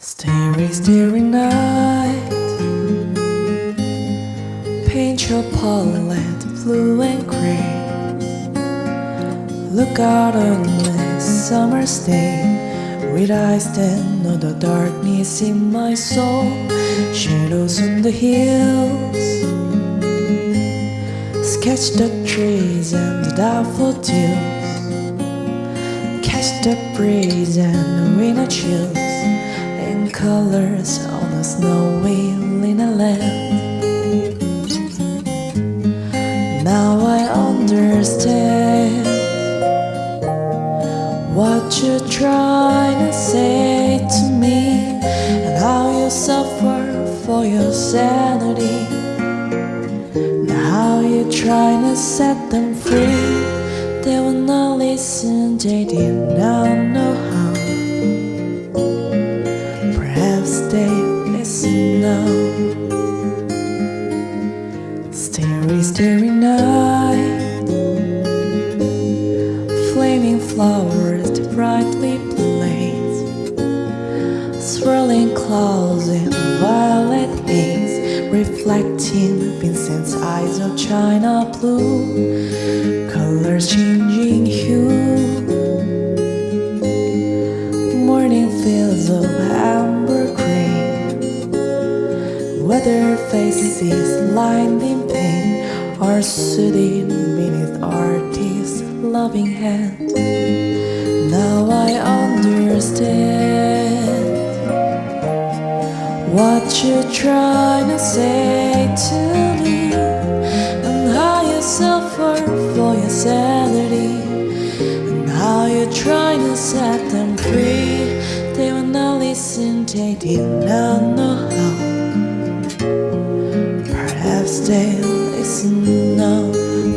Starry, starry night. Paint your palette blue and gray. Look out on this summer's day With eyes that know the darkness in my soul. Shadows on the hills. Sketch the trees and the daffodils Catch the breeze and the winter chills Colors on a snowy linen land Now I understand What you're trying to say to me And how you suffer for your sanity And how you're trying to set them free. They will not listen, they did not know how Now Starry, starry night. Flaming flowers brightly blaze. Swirling clouds in violet haze Reflecting Vincent's eyes of china blue. Colors changing hue Weather faces lined in pain Are soothing beneath artist's loving hand. Now I understand What you're trying to say to me And how you suffer for your sanity And how you're trying to set them free. They will not listen, they did not know how They'll listen now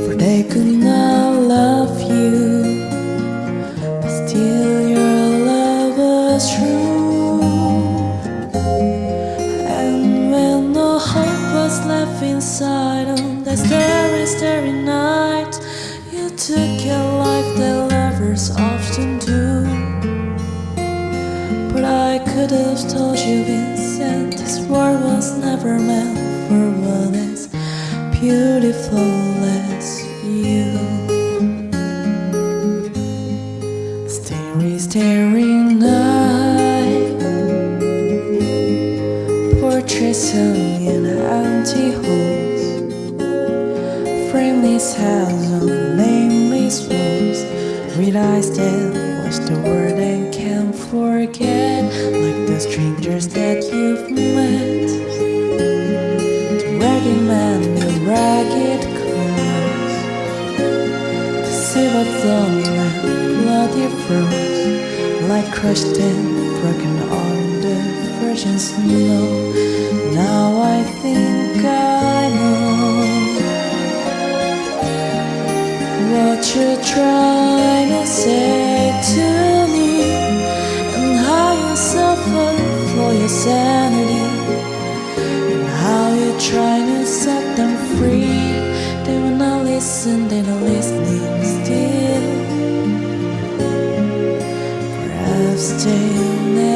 For they could not love you. But still your love was true. And when no hope was left inside on that starry, starry night, you took your life that lovers often do. But I could have told you, Vincent, this world was never meant for one. As beautiful as you. Starry, starry night. Portraits hung in empty halls Frameless hands on nameless walls eyes that watch the world and can't forget Like the strangers that you've met The ragged man The silver dawn and bloody froze Like crushed and broken on the virgin snow. Now I think I know What you're trying to say to me And how you suffer for your sanity And how you're trying to set them free. They will not listen, they stillness.